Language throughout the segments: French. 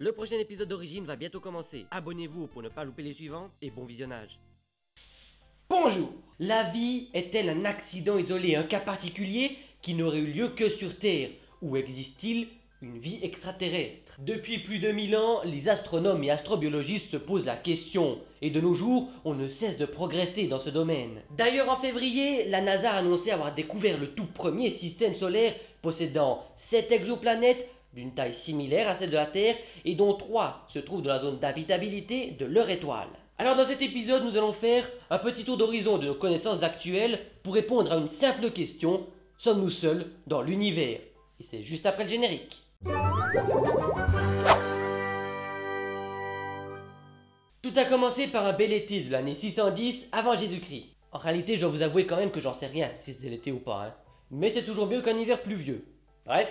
Le prochain épisode d'Origine va bientôt commencer. Abonnez-vous pour ne pas louper les suivants et bon visionnage. Bonjour La vie est-elle un accident isolé, un cas particulier qui n'aurait eu lieu que sur Terre? Ou existe-t-il une vie extraterrestre? Depuis plus de 1000 ans, les astronomes et astrobiologistes se posent la question, et de nos jours, on ne cesse de progresser dans ce domaine. D'ailleurs, en février, la NASA a annoncé avoir découvert le tout premier système solaire possédant 7 exoplanètes d'une taille similaire à celle de la Terre et dont 3 se trouvent dans la zone d'habitabilité de leur étoile. Alors dans cet épisode, nous allons faire un petit tour d'horizon de nos connaissances actuelles pour répondre à une simple question, sommes-nous seuls dans l'univers? Et c'est juste après le générique. Tout a commencé par un bel été de l'année 610 avant Jésus-Christ. En réalité, je dois vous avouer quand même que j'en sais rien si c'est l'été ou pas, hein. mais c'est toujours mieux qu'un hiver pluvieux. Bref,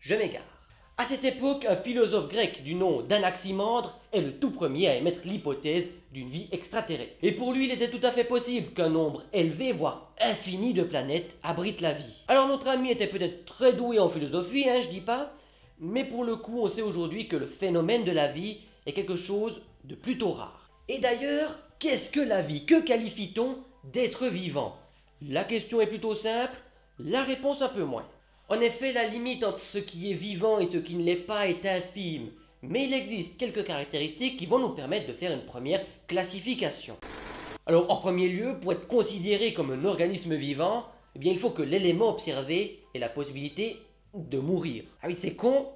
je m'égare. À cette époque, un philosophe grec du nom d'Anaximandre est le tout premier à émettre l'hypothèse d'une vie extraterrestre. Et pour lui, il était tout à fait possible qu'un nombre élevé, voire infini de planètes abrite la vie. Alors notre ami était peut-être très doué en philosophie, hein, je dis pas, mais pour le coup, on sait aujourd'hui que le phénomène de la vie est quelque chose de plutôt rare. Et d'ailleurs, qu'est-ce que la vie? Que qualifie-t-on d'être vivant? La question est plutôt simple, la réponse un peu moins. En effet, la limite entre ce qui est vivant et ce qui ne l'est pas est infime, mais il existe quelques caractéristiques qui vont nous permettre de faire une première classification. Alors en premier lieu, pour être considéré comme un organisme vivant, eh il faut que l'élément observé ait la possibilité de mourir. Ah oui, c'est con,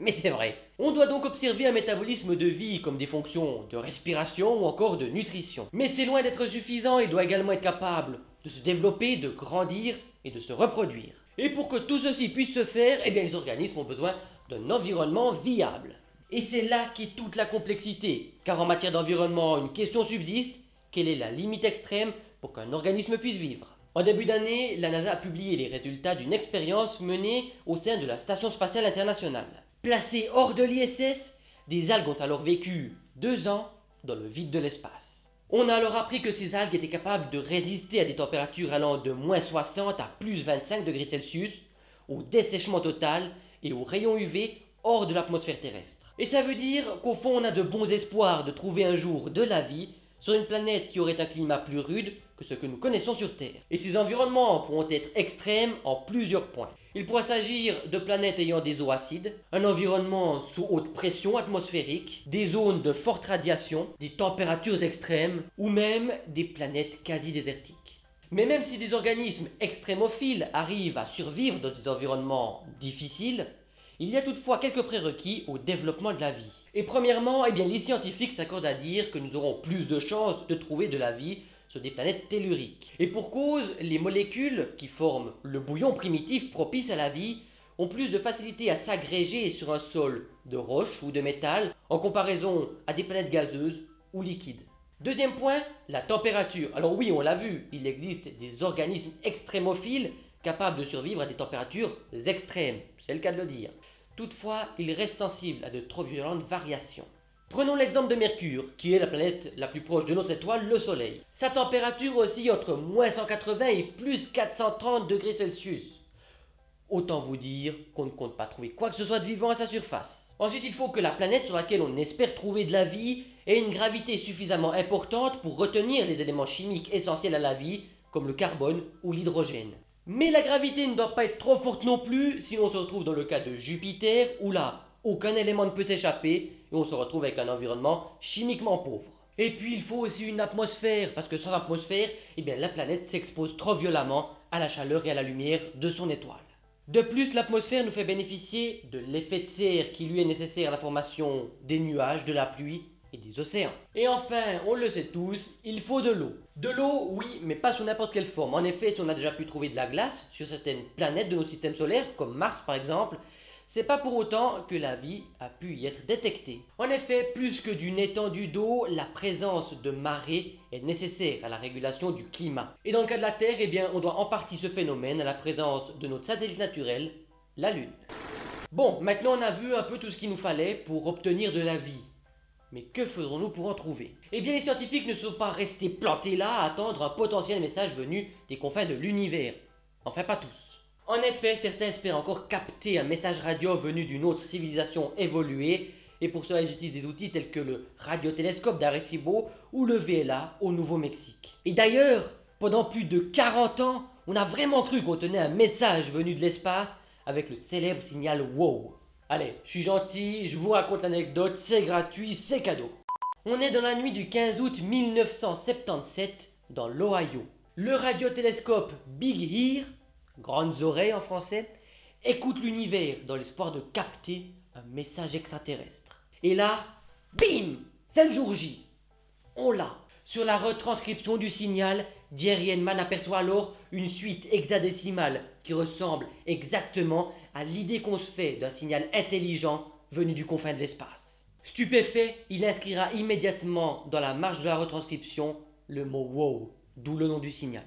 mais c'est vrai. On doit donc observer un métabolisme de vie comme des fonctions de respiration ou encore de nutrition. Mais c'est loin d'être suffisant, il doit également être capable de se développer, de grandir et de se reproduire. Et pour que tout ceci puisse se faire, eh les organismes ont besoin d'un environnement viable. Et c'est là qu'est toute la complexité, car en matière d'environnement, une question subsiste, quelle est la limite extrême pour qu'un organisme puisse vivre? En début d'année, la NASA a publié les résultats d'une expérience menée au sein de la Station Spatiale Internationale. Placées hors de l'ISS, des algues ont alors vécu deux ans dans le vide de l'espace. On a alors appris que ces algues étaient capables de résister à des températures allant de moins 60 à plus 25 degrés Celsius, au dessèchement total et aux rayons UV hors de l'atmosphère terrestre. Et ça veut dire qu'au fond on a de bons espoirs de trouver un jour de la vie sur une planète qui aurait un climat plus rude que ce que nous connaissons sur Terre. Et ces environnements pourront être extrêmes en plusieurs points. Il pourra s'agir de planètes ayant des eaux acides, un environnement sous haute pression atmosphérique, des zones de forte radiation, des températures extrêmes ou même des planètes quasi désertiques. Mais même si des organismes extrémophiles arrivent à survivre dans des environnements difficiles, il y a toutefois quelques prérequis au développement de la vie. Et premièrement, eh les scientifiques s'accordent à dire que nous aurons plus de chances de trouver de la vie sur des planètes telluriques. Et pour cause, les molécules qui forment le bouillon primitif propice à la vie ont plus de facilité à s'agréger sur un sol de roche ou de métal en comparaison à des planètes gazeuses ou liquides. Deuxième point, la température. Alors oui, on l'a vu, il existe des organismes extrémophiles capables de survivre à des températures extrêmes, c'est le cas de le dire. Toutefois, il reste sensible à de trop violentes variations. Prenons l'exemple de Mercure, qui est la planète la plus proche de notre étoile, le Soleil. Sa température oscille entre moins 180 et plus 430 degrés Celsius. Autant vous dire qu'on ne compte pas trouver quoi que ce soit de vivant à sa surface. Ensuite, il faut que la planète sur laquelle on espère trouver de la vie ait une gravité suffisamment importante pour retenir les éléments chimiques essentiels à la vie, comme le carbone ou l'hydrogène. Mais la gravité ne doit pas être trop forte non plus, sinon on se retrouve dans le cas de Jupiter, où là, aucun élément ne peut s'échapper, et on se retrouve avec un environnement chimiquement pauvre. Et puis il faut aussi une atmosphère, parce que sans atmosphère, eh la planète s'expose trop violemment à la chaleur et à la lumière de son étoile. De plus, l'atmosphère nous fait bénéficier de l'effet de serre qui lui est nécessaire à la formation des nuages, de la pluie et des océans. Et enfin, on le sait tous, il faut de l'eau. De l'eau, oui, mais pas sous n'importe quelle forme. En effet, si on a déjà pu trouver de la glace sur certaines planètes de nos systèmes solaires, comme Mars par exemple, c'est pas pour autant que la vie a pu y être détectée. En effet, plus que d'une étendue d'eau, la présence de marées est nécessaire à la régulation du climat. Et dans le cas de la Terre, eh on doit en partie ce phénomène à la présence de notre satellite naturel, la Lune. Bon, maintenant on a vu un peu tout ce qu'il nous fallait pour obtenir de la vie. Mais que faisons-nous pour en trouver? Eh bien les scientifiques ne sont pas restés plantés là à attendre un potentiel message venu des confins de l'univers. Enfin pas tous. En effet, certains espèrent encore capter un message radio venu d'une autre civilisation évoluée, et pour cela ils utilisent des outils tels que le radiotélescope d'Arecibo ou le VLA au Nouveau-Mexique. Et d'ailleurs, pendant plus de 40 ans, on a vraiment cru qu'on tenait un message venu de l'espace avec le célèbre signal WOW. Allez, je suis gentil, je vous raconte l'anecdote, c'est gratuit, c'est cadeau. On est dans la nuit du 15 août 1977 dans l'Ohio. Le radiotélescope Big Ear, grandes oreilles en français, écoute l'univers dans l'espoir de capter un message extraterrestre. Et là, bim C'est le jour J. On l'a. Sur la retranscription du signal, Jerry Henman aperçoit alors une suite hexadécimale qui ressemble exactement à l'idée qu'on se fait d'un signal intelligent venu du confin de l'espace. Stupéfait, il inscrira immédiatement dans la marge de la retranscription le mot wow, d'où le nom du signal.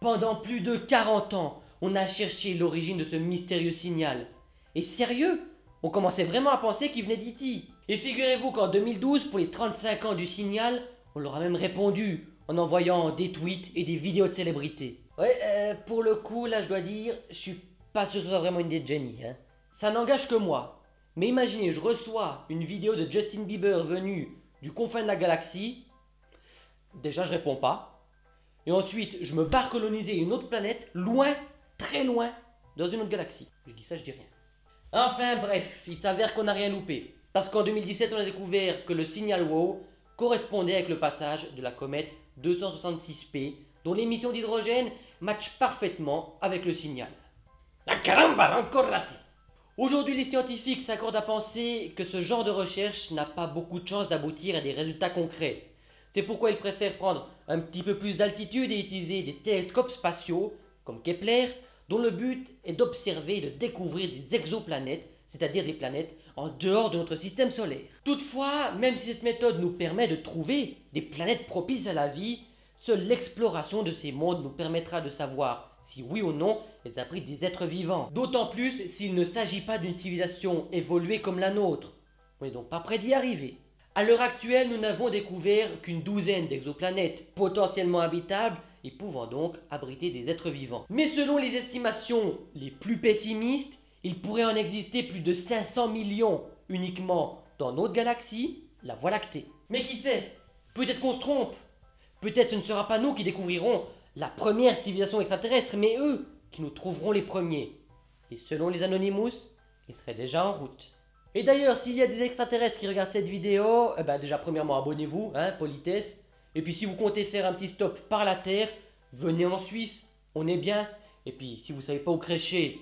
Pendant plus de 40 ans, on a cherché l'origine de ce mystérieux signal. Et sérieux, on commençait vraiment à penser qu'il venait d'Iti. Et figurez-vous qu'en 2012, pour les 35 ans du signal, on leur a même répondu en envoyant des tweets et des vidéos de célébrités. Ouais, euh, pour le coup, là je dois dire, je suis pas sûr que ce soit vraiment une idée de génie. Hein. Ça n'engage que moi. Mais imaginez, je reçois une vidéo de Justin Bieber venu du confin de la galaxie. Déjà, je réponds pas. Et ensuite, je me barre coloniser une autre planète, loin, très loin, dans une autre galaxie. Je dis ça, je dis rien. Enfin bref, il s'avère qu'on n'a rien loupé. Parce qu'en 2017, on a découvert que le signal WOW correspondait avec le passage de la comète 266P, dont l'émission d'hydrogène match parfaitement avec le signal. La caramba, encore raté Aujourd'hui, les scientifiques s'accordent à penser que ce genre de recherche n'a pas beaucoup de chances d'aboutir à des résultats concrets. C'est pourquoi ils préfèrent prendre un petit peu plus d'altitude et utiliser des télescopes spatiaux, comme Kepler, dont le but est d'observer et de découvrir des exoplanètes, c'est-à-dire des planètes en dehors de notre système solaire. Toutefois, même si cette méthode nous permet de trouver des planètes propices à la vie, seule l'exploration de ces mondes nous permettra de savoir si oui ou non elles abritent des êtres vivants. D'autant plus s'il ne s'agit pas d'une civilisation évoluée comme la nôtre. On n'est donc pas prêt d'y arriver. À l'heure actuelle, nous n'avons découvert qu'une douzaine d'exoplanètes potentiellement habitables et pouvant donc abriter des êtres vivants. Mais selon les estimations les plus pessimistes, il pourrait en exister plus de 500 millions uniquement dans notre galaxie, la Voie lactée. Mais qui sait? Peut-être qu'on se trompe. Peut-être ce ne sera pas nous qui découvrirons la première civilisation extraterrestre, mais eux qui nous trouveront les premiers. Et selon les Anonymous, ils seraient déjà en route. Et d'ailleurs, s'il y a des extraterrestres qui regardent cette vidéo, eh ben déjà premièrement abonnez-vous, hein, politesse. Et puis si vous comptez faire un petit stop par la Terre, venez en Suisse, on est bien. Et puis si vous savez pas où crécher,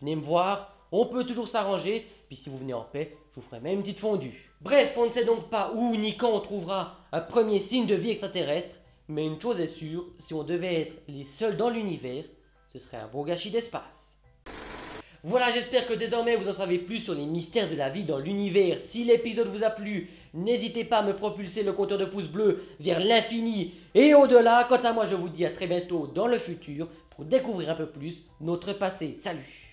venez me voir, on peut toujours s'arranger. Puis si vous venez en paix, je vous ferai même une petite fondue. Bref, on ne sait donc pas où ni quand on trouvera un premier signe de vie extraterrestre. Mais une chose est sûre, si on devait être les seuls dans l'univers, ce serait un beau gâchis d'espace. Voilà, j'espère que désormais vous en savez plus sur les mystères de la vie dans l'univers. Si l'épisode vous a plu, n'hésitez pas à me propulser le compteur de pouces bleus vers l'infini et au-delà. Quant à moi, je vous dis à très bientôt dans le futur pour découvrir un peu plus notre passé. Salut